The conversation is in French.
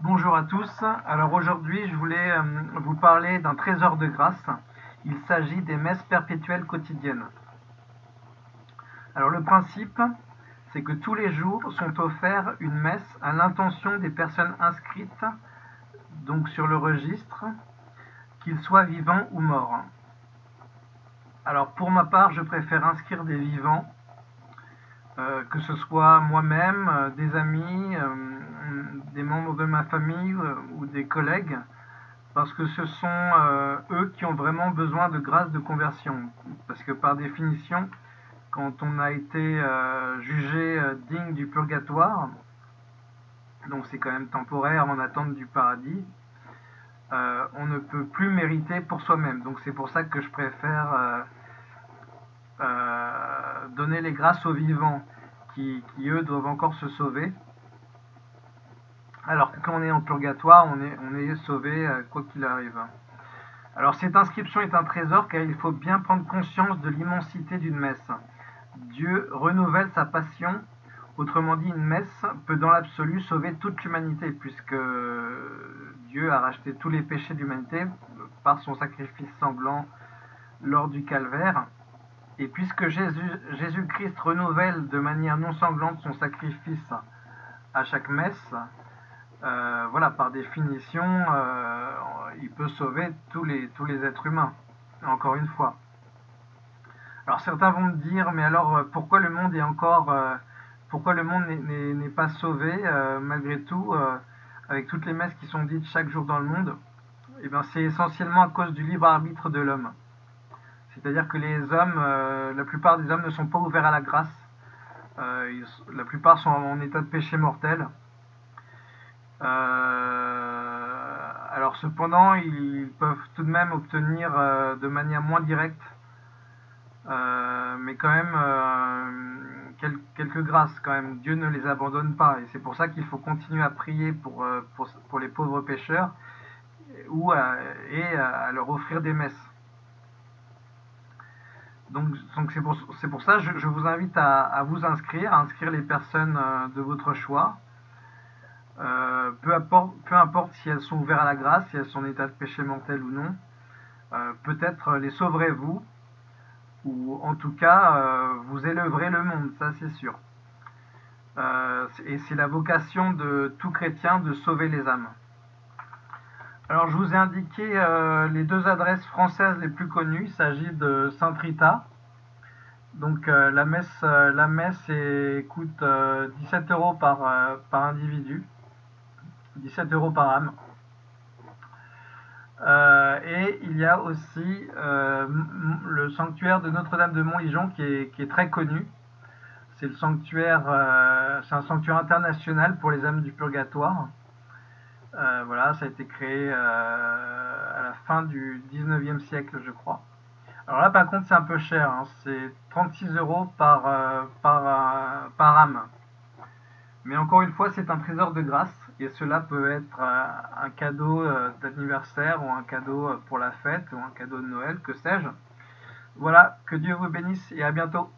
Bonjour à tous. Alors aujourd'hui, je voulais euh, vous parler d'un trésor de grâce. Il s'agit des messes perpétuelles quotidiennes. Alors le principe, c'est que tous les jours sont offerts une messe à l'intention des personnes inscrites donc sur le registre, qu'ils soient vivants ou morts. Alors pour ma part, je préfère inscrire des vivants, euh, que ce soit moi-même, euh, des amis, des membres de ma famille euh, ou des collègues, parce que ce sont euh, eux qui ont vraiment besoin de grâce de conversion. Parce que par définition, quand on a été euh, jugé digne du purgatoire, donc c'est quand même temporaire en attente du paradis, on ne peut plus mériter pour soi-même. Donc c'est pour ça que je préfère donner les grâces aux vivants qui, eux doivent encore se sauver alors quand on est en purgatoire, on est, on est sauvé euh, quoi qu'il arrive. Alors cette inscription est un trésor car il faut bien prendre conscience de l'immensité d'une messe. Dieu renouvelle sa passion, autrement dit une messe peut dans l'absolu sauver toute l'humanité puisque Dieu a racheté tous les péchés de l'humanité par son sacrifice sanglant lors du calvaire. Et puisque Jésus-Christ renouvelle de manière non sanglante son sacrifice à chaque messe, euh, voilà, par définition, euh, il peut sauver tous les, tous les êtres humains, encore une fois. Alors certains vont me dire, mais alors euh, pourquoi le monde est encore, pourquoi le monde n'est pas sauvé malgré tout, avec toutes les messes qui sont dites chaque jour dans le monde? Eh bien c'est essentiellement à cause du libre arbitre de l'homme. C'est-à-dire que les hommes, la plupart des hommes ne sont pas ouverts à la grâce. la plupart sont en état de péché mortel. Euh, alors cependant, ils peuvent tout de même obtenir euh, de manière moins directe, euh, mais quand même quelques grâces quand même. Dieu ne les abandonne pas et c'est pour ça qu'il faut continuer à prier pour, pour, les pauvres pécheurs ou et à leur offrir des messes. Donc c'est pour, pour, ça je, je vous invite à, à, vous inscrire, à inscrire les personnes de votre choix. Euh, peu, importe, si elles sont ouvertes à la grâce, si elles sont en état de péché mental ou non, euh, peut-être les sauverez-vous, ou en tout cas, euh, vous élèverez le monde, ça c'est sûr. et c'est la vocation de tout chrétien de sauver les âmes. Alors je vous ai indiqué les deux adresses françaises les plus connues, il s'agit de Saint-Rita, donc la messe, coûte 17 euros par individu. 17 euros par âme. Euh, et il y a aussi euh, le sanctuaire de Notre-Dame de Montligeon qui est, qui est, très connu. C'est euh, un sanctuaire international pour les âmes du purgatoire. voilà, ça a été créé à la fin du 19e siècle, je crois. Alors là, par contre, c'est un peu cher. Hein. c'est 36 euros par, par, par âme. Mais encore une fois, c'est un trésor de grâce et cela peut être un cadeau euh, d'anniversaire ou un cadeau euh, pour la fête ou un cadeau de Noël, que sais-je. Voilà, que Dieu vous bénisse et à bientôt.